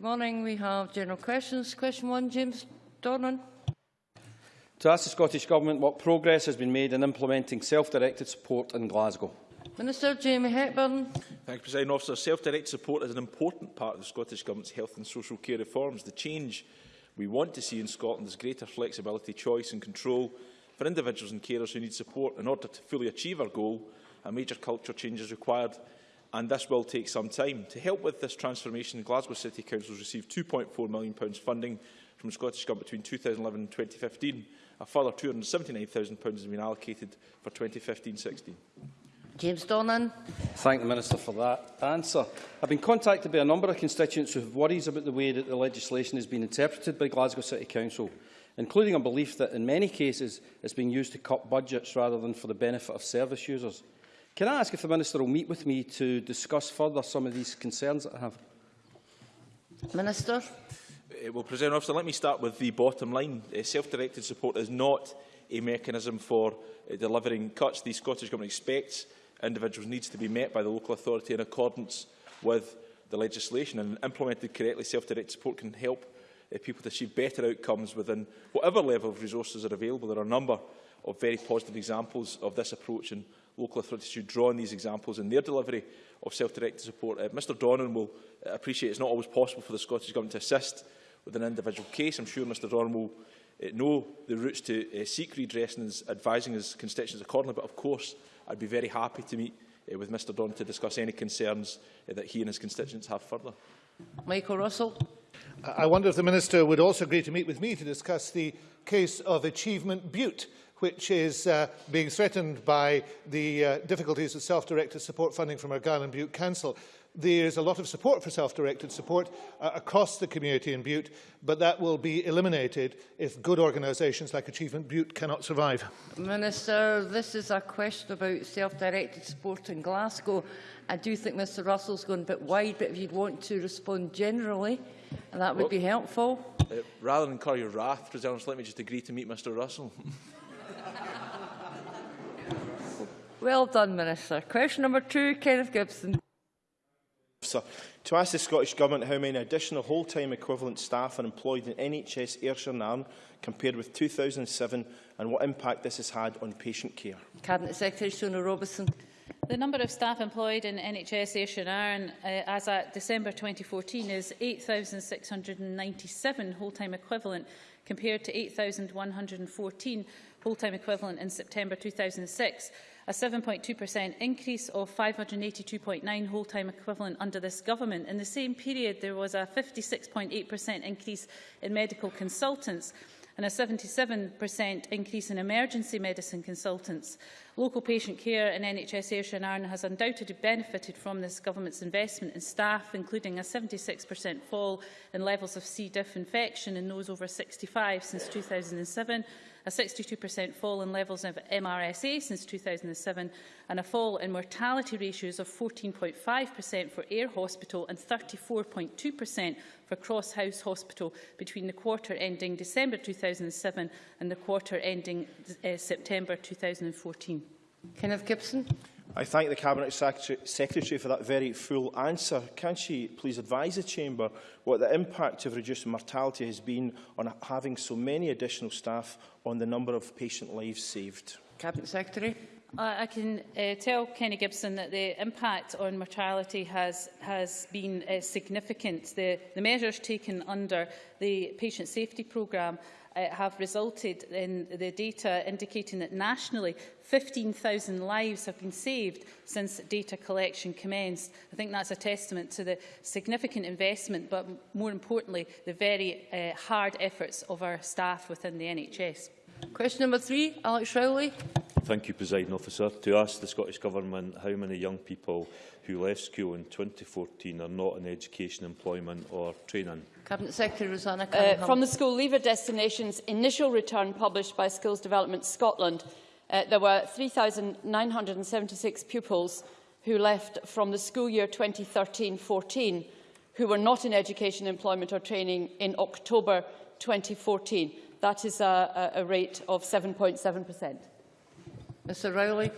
Good morning. We have general questions. Question one, James Dornan. To ask the Scottish Government what progress has been made in implementing self-directed support in Glasgow. Minister Jamie Hepburn. Thank you, President Officer. Self-directed support is an important part of the Scottish Government's health and social care reforms. The change we want to see in Scotland is greater flexibility, choice and control for individuals and carers who need support. In order to fully achieve our goal, a major culture change is required and this will take some time. To help with this transformation, Glasgow City Council has received £2.4 million funding from the Scottish Government between 2011 and 2015. A further £279,000 has been allocated for 2015-16. James Dornan. Thank the Minister for that answer. I've been contacted by a number of constituents who have worries about the way that the legislation has been interpreted by Glasgow City Council, including a belief that in many cases it's being used to cut budgets rather than for the benefit of service users. Can I ask if the Minister will meet with me to discuss further some of these concerns that I have? Minister. Uh, well, Presiding Officer, let me start with the bottom line. Uh, Self-directed support is not a mechanism for uh, delivering cuts. The Scottish Government expects individuals' needs to be met by the local authority in accordance with the legislation. And implemented correctly, self-directed support can help uh, people to achieve better outcomes within whatever level of resources are available. There are a number of very positive examples of this approach and local authorities should draw on these examples in their delivery of self-directed support. Uh, Mr Dornan will uh, appreciate it's not always possible for the Scottish Government to assist with an individual case. I'm sure Mr Dornan will uh, know the routes to uh, seek redress and is advising his constituents accordingly, but of course I'd be very happy to meet uh, with Mr Don to discuss any concerns uh, that he and his constituents have further. Michael Russell. I wonder if the Minister would also agree to meet with me to discuss the case of Achievement Bute, which is uh, being threatened by the uh, difficulties of self-directed support funding from Argyll and Bute Council. There's a lot of support for self-directed support uh, across the community in Bute, but that will be eliminated if good organisations like Achievement Bute cannot survive. Minister, this is a question about self-directed support in Glasgow. I do think Mr Russell's going a bit wide, but if you'd want to respond generally, that would well, be helpful. Uh, rather than incur your wrath, President, let me just agree to meet Mr Russell. well done, Minister. Question number two, Kenneth Gibson. Sir, to ask the Scottish Government how many additional whole-time equivalent staff are employed in NHS Ayrshire and Arran compared with 2007 and what impact this has had on patient care. Cabinet Secretary Shona Robison. The number of staff employed in NHS Ayrshire and Arran uh, as at December 2014 is 8,697 whole-time equivalent compared to 8,114 whole-time equivalent in September 2006 a 7.2% increase of 582.9 whole-time equivalent under this government. In the same period, there was a 56.8% increase in medical consultants and a 77% increase in emergency medicine consultants. Local patient care in NHS Ayrshire and Arran has undoubtedly benefited from this government's investment in staff, including a 76% fall in levels of C. diff infection in those over 65 since 2007, a 62% fall in levels of MRSA since 2007 and a fall in mortality ratios of 14.5% for air hospital and 34.2% for Cross House Hospital between the quarter ending December 2007 and the quarter ending uh, September 2014. Kenneth Gibson. I thank the Cabinet Secretary for that very full answer. Can she please advise the Chamber what the impact of reduced mortality has been on having so many additional staff on the number of patient lives saved? Cabinet Secretary. I can uh, tell Kenny Gibson that the impact on mortality has, has been uh, significant. The, the measures taken under the Patient Safety Programme uh, have resulted in the data indicating that nationally 15,000 lives have been saved since data collection commenced. I think that's a testament to the significant investment, but more importantly, the very uh, hard efforts of our staff within the NHS. Question number three, Alex Rowley. Thank you, President Officer. To ask the Scottish Government how many young people who left school in 2014 are not in education, employment or training. Cabinet Secretary Rosanna uh, From the school leaver destinations initial return published by Skills Development Scotland, uh, there were 3,976 pupils who left from the school year 2013-14 who were not in education, employment or training in October 2014. That is a, a rate of 7.7%. Mr Rowley.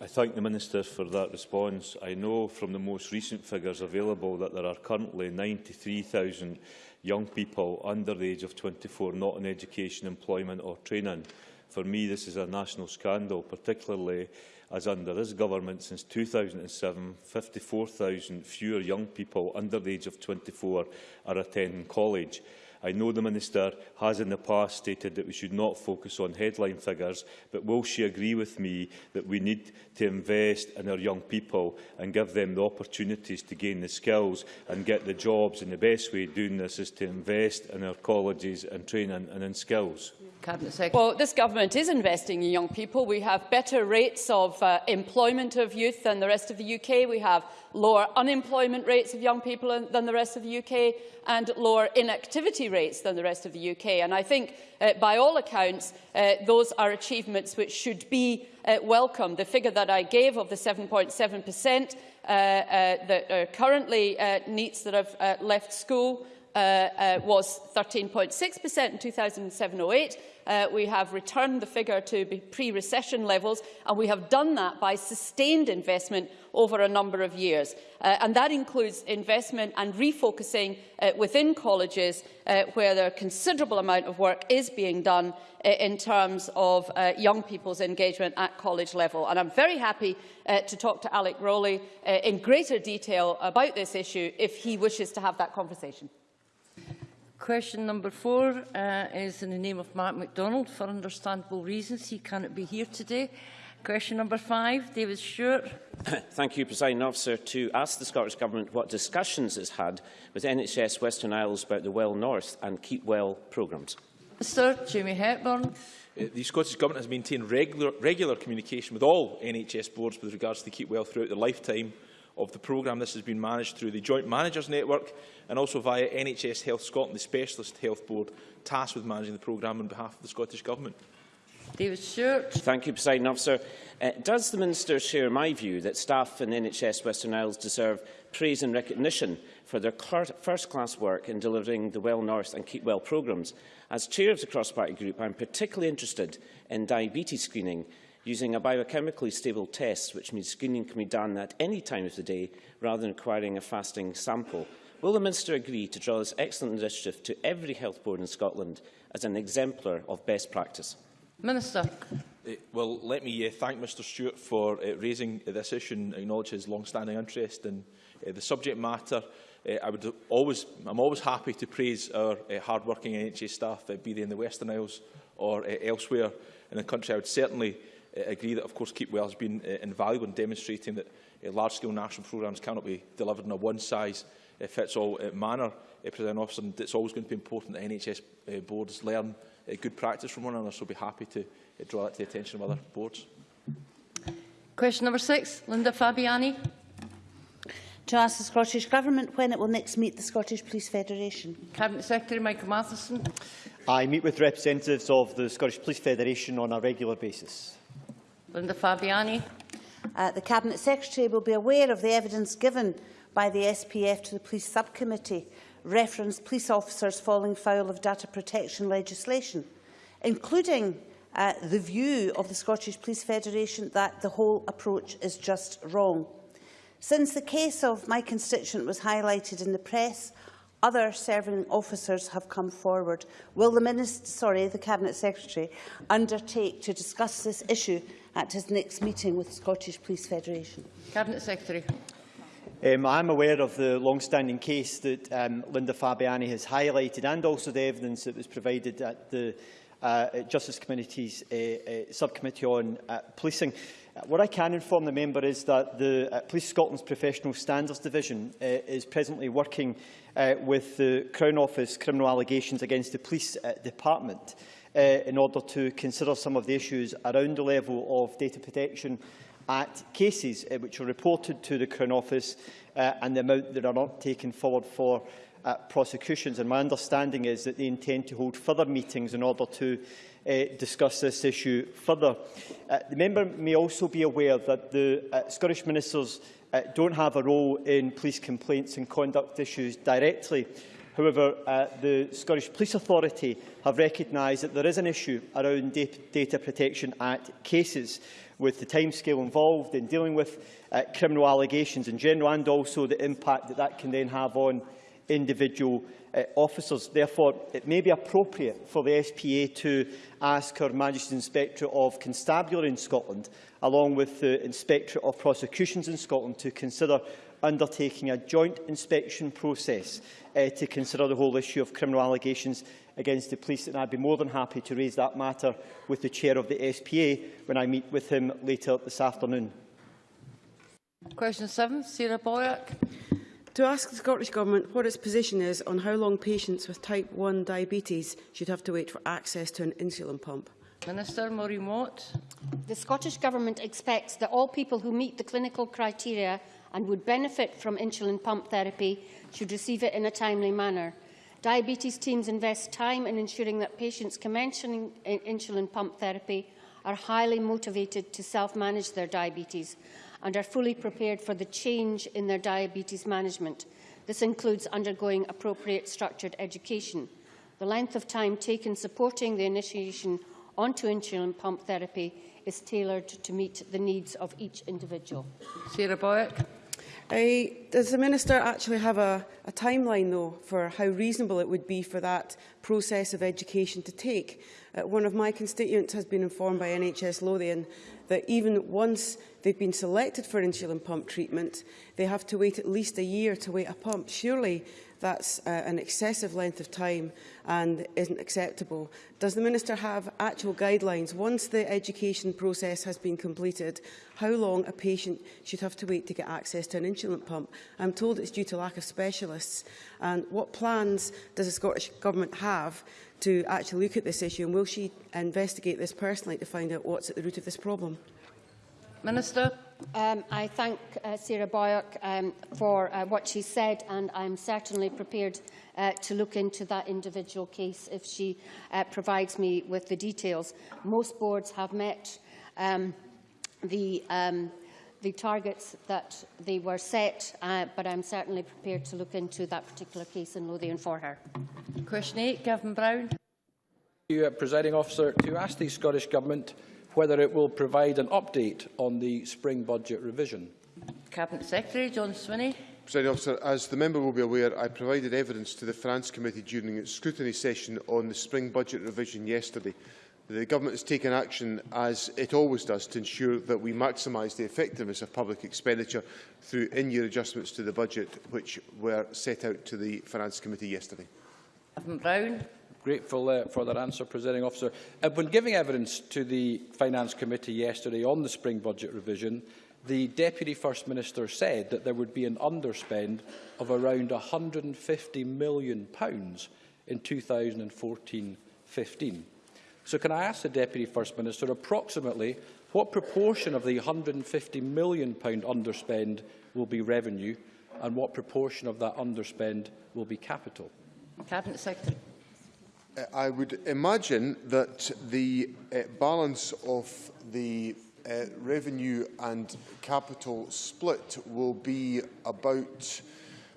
I thank the Minister for that response. I know from the most recent figures available that there are currently 93,000 young people under the age of 24 not in education, employment or training. For me, this is a national scandal, particularly as under this government since 2007, 54,000 fewer young people under the age of 24 are attending college. I know the Minister has in the past stated that we should not focus on headline figures, but will she agree with me that we need to invest in our young people and give them the opportunities to gain the skills and get the jobs? And the best way of doing this is to invest in our colleges and training and in skills. Yeah. Cabinet Secretary. Well, this government is investing in young people. We have better rates of uh, employment of youth than the rest of the UK. We have lower unemployment rates of young people than the rest of the UK and lower inactivity rates than the rest of the UK. And I think, uh, by all accounts, uh, those are achievements which should be uh, welcomed. The figure that I gave of the 7.7% uh, uh, that are currently uh, NEETs that have uh, left school uh, uh, was 13.6% in 2007-08. Uh, we have returned the figure to pre-recession levels, and we have done that by sustained investment over a number of years. Uh, and that includes investment and refocusing uh, within colleges uh, where there a considerable amount of work is being done uh, in terms of uh, young people's engagement at college level. And I'm very happy uh, to talk to Alex Rowley uh, in greater detail about this issue if he wishes to have that conversation. Question number four uh, is in the name of Mark McDonald. For understandable reasons, he cannot be here today. Question number five, David Stewart. Thank you, Presiding Officer. To ask the Scottish Government what discussions it's had with NHS Western Isles about the Well North and Keep Well programmes. Minister Jamie Hepburn. Uh, The Scottish Government has maintained regular, regular communication with all NHS boards with regards to the Keep Well throughout the lifetime of the programme. This has been managed through the Joint Managers Network and also via NHS Health Scotland, the Specialist Health Board tasked with managing the programme on behalf of the Scottish Government. David Stewart. Thank you, Presiding Officer. Uh, does the Minister share my view that staff in NHS Western Isles deserve praise and recognition for their first-class work in delivering the Well North and Keep Well programmes? As chair of the cross-party group, I am particularly interested in diabetes screening using a biochemically stable test, which means screening can be done at any time of the day rather than requiring a fasting sample. Will the Minister agree to draw this excellent initiative to every health board in Scotland as an exemplar of best practice? Minister. Uh, well, let me uh, thank Mr Stewart for uh, raising uh, this issue and acknowledge his long-standing interest in uh, the subject matter. Uh, I would always, I'm always happy to praise our uh, hard-working NHS staff, uh, be they in the Western Isles or uh, elsewhere in the country. I would certainly uh, agree that, of course, Keep Well has been uh, invaluable in demonstrating that uh, large-scale national programmes cannot be delivered in a one-size-fits-all uh, manner. Uh, Presiding Officer, and it's always going to be important that NHS uh, boards learn uh, good practice from one another, so I'll be happy to uh, draw that to the attention of other boards. Question number six, Linda Fabiani. To ask the Scottish Government when it will next meet the Scottish Police Federation. Cabinet Secretary Michael Matheson. I meet with representatives of the Scottish Police Federation on a regular basis. Linda Fabiani. Uh, the Cabinet Secretary will be aware of the evidence given by the SPF to the Police Subcommittee referenced police officers falling foul of data protection legislation, including uh, the view of the Scottish Police Federation that the whole approach is just wrong. Since the case of my constituent was highlighted in the press, other serving officers have come forward. Will the Minister, sorry, the Cabinet Secretary undertake to discuss this issue at his next meeting with the Scottish Police Federation? Cabinet Secretary. Um, I am aware of the long-standing case that um, Linda Fabiani has highlighted and also the evidence that was provided at the uh, Justice Committee's uh, uh, subcommittee on uh, policing. Uh, what I can inform the member is that the uh, Police Scotland's Professional Standards Division uh, is presently working uh, with the Crown Office criminal allegations against the Police uh, Department uh, in order to consider some of the issues around the level of data protection at cases uh, which are reported to the Crown Office uh, and the amount that are not taken forward for uh, prosecutions. And my understanding is that they intend to hold further meetings in order to uh, discuss this issue further. Uh, the member may also be aware that the uh, Scottish Ministers uh, don't have a role in police complaints and conduct issues directly, However, uh, the Scottish Police Authority have recognised that there is an issue around da Data Protection Act cases with the timescale involved in dealing with uh, criminal allegations in general and also the impact that that can then have on individual uh, officers. Therefore, it may be appropriate for the SPA to ask Her Majesty's Inspectorate of Constabulary in Scotland, along with the Inspectorate of Prosecutions in Scotland, to consider undertaking a joint inspection process uh, to consider the whole issue of criminal allegations against the police. And I'd be more than happy to raise that matter with the chair of the SPA when I meet with him later this afternoon. Question 7, Sarah Boyack. To ask the Scottish Government what its position is on how long patients with type 1 diabetes should have to wait for access to an insulin pump. Minister Maureen Watt. The Scottish Government expects that all people who meet the clinical criteria and would benefit from insulin pump therapy should receive it in a timely manner. Diabetes teams invest time in ensuring that patients commencing insulin pump therapy are highly motivated to self-manage their diabetes and are fully prepared for the change in their diabetes management. This includes undergoing appropriate structured education. The length of time taken supporting the initiation onto insulin pump therapy is tailored to meet the needs of each individual. Sarah Boyack. Uh, does the Minister actually have a, a timeline, though, for how reasonable it would be for that process of education to take? Uh, one of my constituents has been informed by NHS Lothian that even once they've been selected for insulin pump treatment, they have to wait at least a year to wait a pump. Surely That's uh, an excessive length of time and isn't acceptable. Does the Minister have actual guidelines once the education process has been completed, how long a patient should have to wait to get access to an insulin pump? I'm told it's due to lack of specialists. And what plans does the Scottish Government have to actually look at this issue and will she investigate this personally to find out what's at the root of this problem? Minister. Um, I thank uh, Sarah Boyack um, for uh, what she said, and I'm certainly prepared uh, to look into that individual case if she uh, provides me with the details. Most boards have met um, the, um, the targets that they were set, uh, but I'm certainly prepared to look into that particular case in Lothian for her. Question 8, Gavin Brown. Thank you, uh, Presiding Officer. To ask the Scottish Government whether it will provide an update on the spring budget revision. Cabinet Secretary John Swinney. President Officer, as the member will be aware, I provided evidence to the France Committee during its scrutiny session on the spring budget revision yesterday. The Government has taken action, as it always does, to ensure that we maximise the effectiveness of public expenditure through in-year adjustments to the budget, which were set out to the Finance Committee yesterday. Evan Brown. Grateful uh, for that answer, Presiding Officer. Uh, when giving evidence to the Finance Committee yesterday on the spring budget revision, the Deputy First Minister said that there would be an underspend of around £150 million in 2014-15. So can I ask the Deputy First Minister approximately what proportion of the £150 million underspend will be revenue and what proportion of that underspend will be capital? Cabinet Secretary. I would imagine that the uh, balance of the uh, revenue and capital split will be about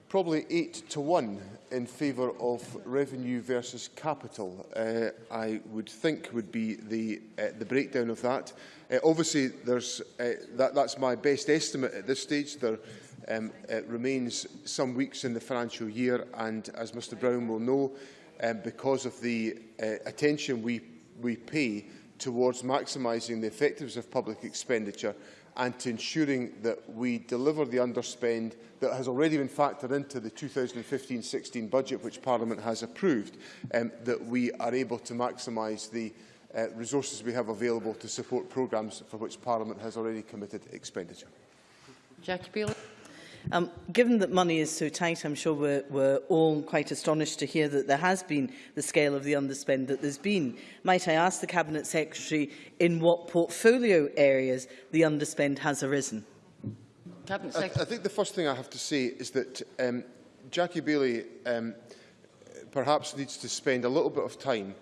probably 8 to 1 in favour of revenue versus capital. Uh, I would think would be the, uh, the breakdown of that. Uh, obviously, there's, uh, that, that's my best estimate at this stage. There um, uh, remains some weeks in the financial year and, as Mr Brown will know, um, because of the uh, attention we, we pay towards maximising the effectiveness of public expenditure and to ensuring that we deliver the underspend that has already been factored into the 2015-16 budget, which Parliament has approved, um, that we are able to maximise the uh, resources we have available to support programmes for which Parliament has already committed expenditure. Jackie Bailey. Um, given that money is so tight, I'm sure we're, we're all quite astonished to hear that there has been the scale of the underspend that there's been. Might I ask the Cabinet Secretary in what portfolio areas the underspend has arisen? Cabinet Secretary. I, I think the first thing I have to say is that um, Jackie Baillie um, perhaps needs to spend a little bit of time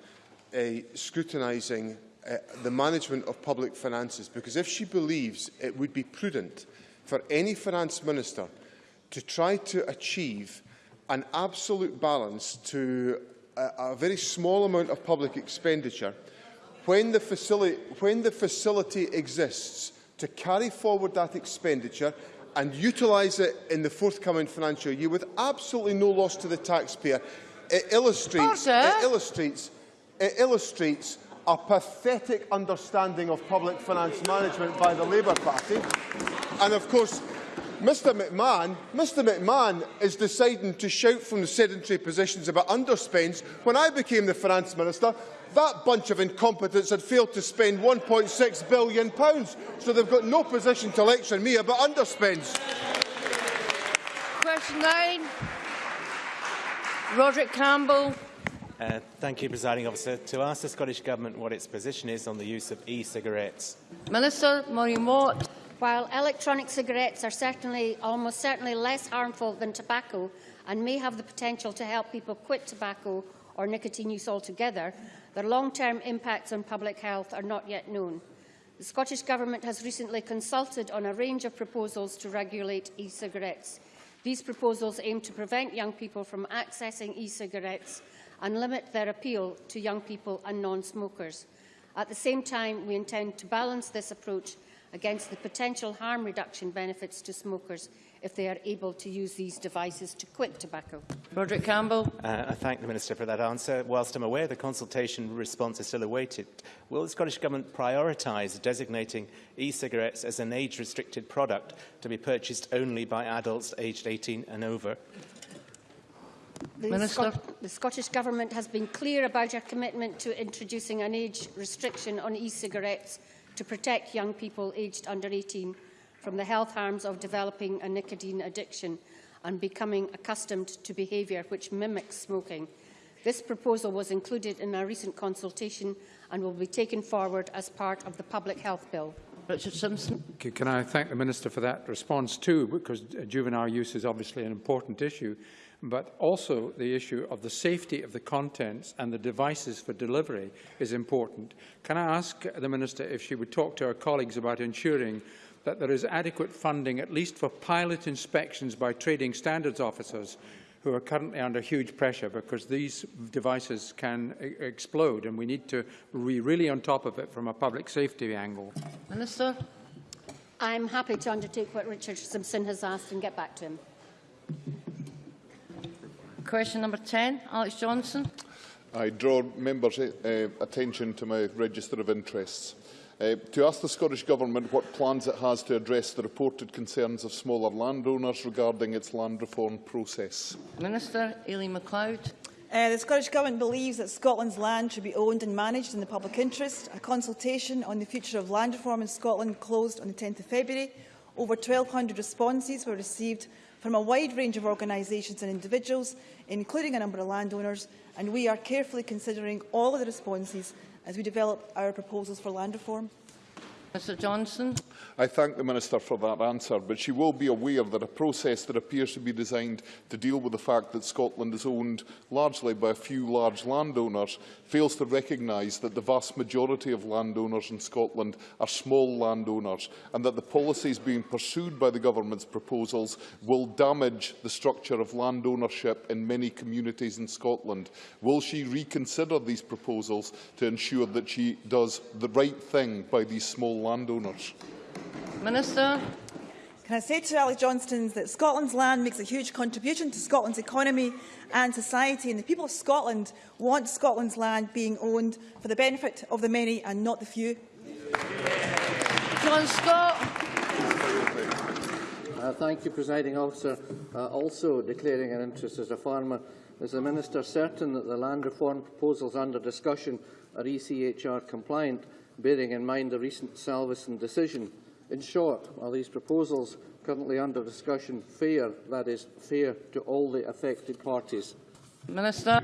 uh, scrutinising uh, the management of public finances because if she believes it would be prudent for any finance minister to try to achieve an absolute balance to a, a very small amount of public expenditure when the, facility, when the facility exists to carry forward that expenditure and utilise it in the forthcoming financial year with absolutely no loss to the taxpayer. It illustrates, it illustrates, it illustrates a pathetic understanding of public finance management by the Labour Party. And of course, Mr McMahon, Mr McMahon is deciding to shout from the sedentary positions about underspends. When I became the Finance Minister, that bunch of incompetents had failed to spend £1.6 billion, so they've got no position to lecture me about underspends. Question 9. Roderick Campbell. Uh, thank you, Presiding Officer. To ask the Scottish Government what its position is on the use of e-cigarettes. Minister Maureen Watt. While electronic cigarettes are certainly, almost certainly less harmful than tobacco and may have the potential to help people quit tobacco or nicotine use altogether, their long-term impacts on public health are not yet known. The Scottish Government has recently consulted on a range of proposals to regulate e-cigarettes. These proposals aim to prevent young people from accessing e-cigarettes and limit their appeal to young people and non-smokers. At the same time, we intend to balance this approach against the potential harm reduction benefits to smokers if they are able to use these devices to quit tobacco. Roderick Campbell. Uh, I thank the Minister for that answer. Whilst I'm aware the consultation response is still awaited, will the Scottish Government prioritise designating e-cigarettes as an age-restricted product to be purchased only by adults aged 18 and over? The, Minister. Scot the Scottish Government has been clear about our commitment to introducing an age restriction on e-cigarettes to protect young people aged under 18 from the health harms of developing a nicotine addiction and becoming accustomed to behaviour which mimics smoking. This proposal was included in our recent consultation and will be taken forward as part of the Public Health Bill. Richard Simpson. Can I thank the Minister for that response too, because juvenile use is obviously an important issue, but also the issue of the safety of the contents and the devices for delivery is important. Can I ask the Minister if she would talk to her colleagues about ensuring that there is adequate funding, at least for pilot inspections by trading standards officers who are currently under huge pressure because these devices can e explode and we need to be really on top of it from a public safety angle. Minister. I'm happy to undertake what Richard Simpson has asked and get back to him. Question number 10, Alex Johnstone. I draw members' uh, attention to my register of interests. Uh, to ask the Scottish Government what plans it has to address the reported concerns of smaller landowners regarding its land reform process. Minister Aileen McLeod. Uh, the Scottish Government believes that Scotland's land should be owned and managed in the public interest. A consultation on the future of land reform in Scotland closed on the 10th of February. Over 1,200 responses were received from a wide range of organisations and individuals, including a number of landowners, and we are carefully considering all of the responses as we develop our proposals for land reform. Mr Johnstone. I thank the Minister for that answer, but she will be aware that a process that appears to be designed to deal with the fact that Scotland is owned largely by a few large landowners fails to recognise that the vast majority of landowners in Scotland are small landowners and that the policies being pursued by the Government's proposals will damage the structure of land ownership in many communities in Scotland. Will she reconsider these proposals to ensure that she does the right thing by these small landowners? Minister. Can I say to Alex Johnstone that Scotland's land makes a huge contribution to Scotland's economy and society, and the people of Scotland want Scotland's land being owned for the benefit of the many and not the few. John Scott. Uh, thank you, Presiding Officer. Uh, also declaring an interest as a farmer, is the Minister certain that the land reform proposals under discussion are ECHR compliant, bearing in mind the recent Salvesen decision? In short, are these proposals currently under discussion fair, that is, fair to all the affected parties? Minister.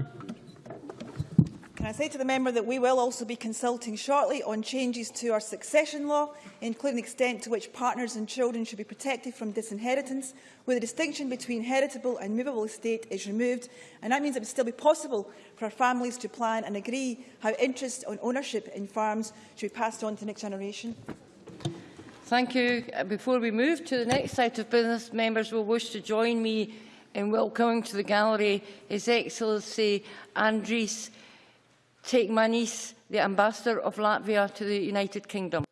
Can I say to the member that we will also be consulting shortly on changes to our succession law, including the extent to which partners and children should be protected from disinheritance, where the distinction between heritable and movable estate is removed, and that means it would still be possible for our families to plan and agree how interest on ownership in farms should be passed on to the next generation. Thank you. Uh, Before we move to the next set of business, members will wish to join me in welcoming to the gallery His Excellency Andris niece, the Ambassador of Latvia to the United Kingdom.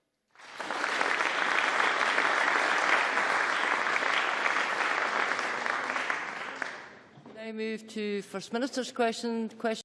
I move to First Minister's question. question